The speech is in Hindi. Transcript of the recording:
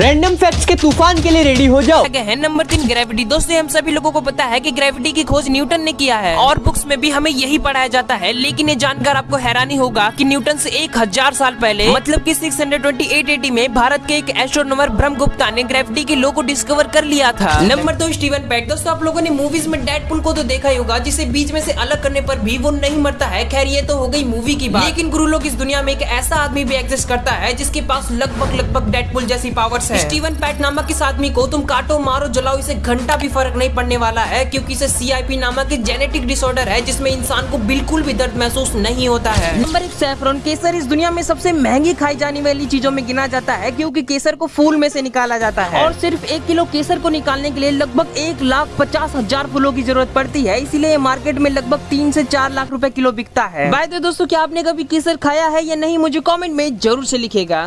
रैंडम फैक्ट्स के तूफ़ान के लिए रेडी हो जाओ। है नंबर तीन ग्रेविटी दोस्तों हम सभी लोगों को पता है कि ग्रेविटी की खोज न्यूटन ने किया है। और बुक्स में भी हमें यही पढ़ाया जाता है लेकिन ये जानकर आपको हैरानी होगा कि न्यूटन से एक हज़ार साल पहले मतलब कि 628 में भारत के एक एस्ट्रोनॉमर ब्रह्म गुप्ता ने ग्रेविटी के लो को डिस्कवर कर लिया था। नंबर दो स्टीवन पैक दोस्तों आप लोगों ने मूवीज़ में डेडपुल को तो देखा ही होगा जिसे बीच में से अलग करने पर भी वो नहीं मरता है। खैर ये तो हो गई मूवी की बात। लेकिन गुरु लोग इस दुनिया में एक ऐसा आदमी भी एग्जिस्ट करता है जिसके पास लगभग लगभग डेडपुल जैसी पावर्स है। स्टीवन पैट नामक इस आदमी को तुम काटो मारो जलाओ इसे घंटा भी फ़र्क नहीं पड़ने वाला है क्योंकि इसे सीआईपी नामक एक जेनेटिक डिसऑर्डर है जिसमें इंसान को बिल्कुल भी दर्द महसूस नहीं होता है। नंबर एक सैफरन केसर इस दुनिया में सबसे महँगी खाई जाने वाली चीज़ों में गिना जाता है क्योंकि केसर को फूल में से निकाला जाता है। और सिर्फ़ एक किलो केसर को निकालने के लिए लगभग एक लाख पचास हज़ार फूलों की ज़रूरत पड़ती है इसीलिए मार्केट में लगभग तीन से चार लाख रुपए किलो बिकता है। बाय दोस्तों क्या आपने कभी केसर खाया है या नहीं मुझे कॉमेंट में ज़रूर से लिखेगा।